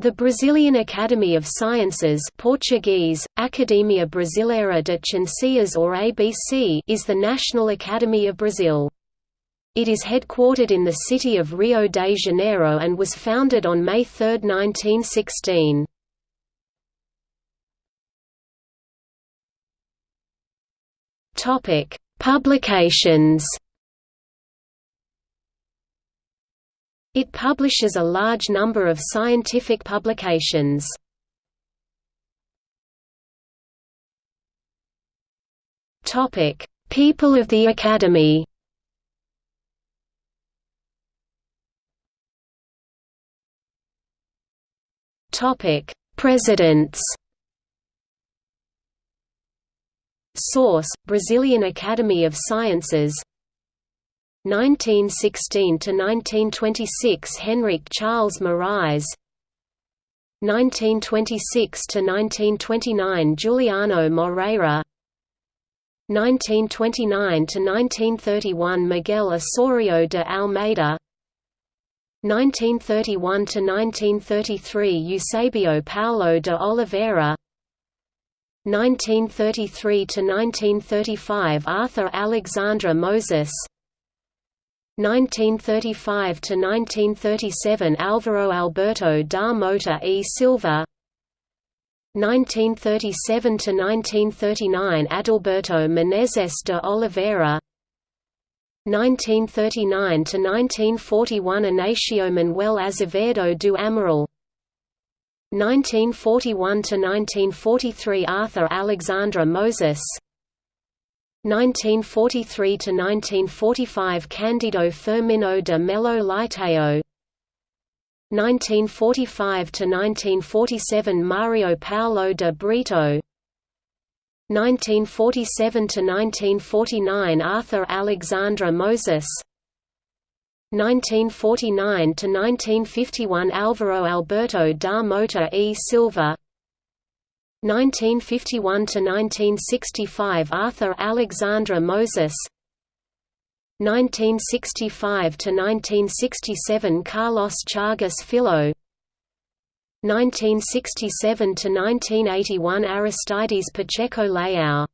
The Brazilian Academy of Sciences Portuguese, Academia Brasileira de Ciências or ABC is the National Academy of Brazil. It is headquartered in the city of Rio de Janeiro and was founded on May 3, 1916. Publications It publishes a large number of scientific publications. People of the Academy. Presidents. Source: Brazilian Academy of Sciences 1916–1926 Henrique Charles Morize 1926–1929 Juliano Moreira 1929–1931 Miguel Osorio de Almeida 1931–1933 Eusebio Paulo de Oliveira 1933–1935 Arthur Alexandre Moses 1935–1937 Álvaro Alberto da Mota e Silva 1937–1939 Adalberto Menezes de Oliveira 1939–1941 Inácio Manuel Azevedo do Amaral 1941–1943 Arthur Alexandre Moses 1943–1945 Cândido Firmino de Melo Leitão 1945–1947 Mario Paulo de Brito. 1947–1949 Arthur Alexandre Moses. 1949–1951 Álvaro Alberto da Mota e Silva 1951–1965 Arthur Alexandre Moses. 1965–1967 Carlos Chagas Filho. 1967–1981 Aristides Pacheco Leão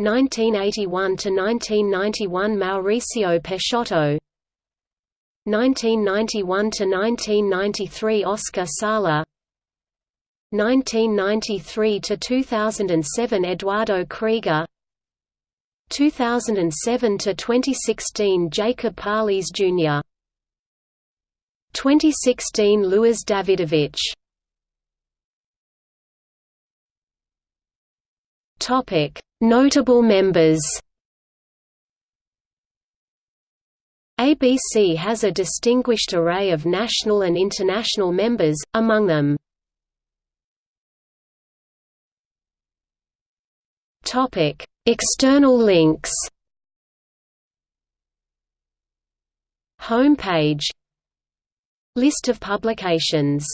1981–1991 Mauricio Peixoto. 1991–1993 Oscar Sala 1993 to 2007 Eduardo Krieger. 2007 to 2016 Jacob Palis Jr. 2016 Luiz Davidovich. Topic Notable members. ABC has a distinguished array of national and international members, among them Topic: External links. Homepage. List of publications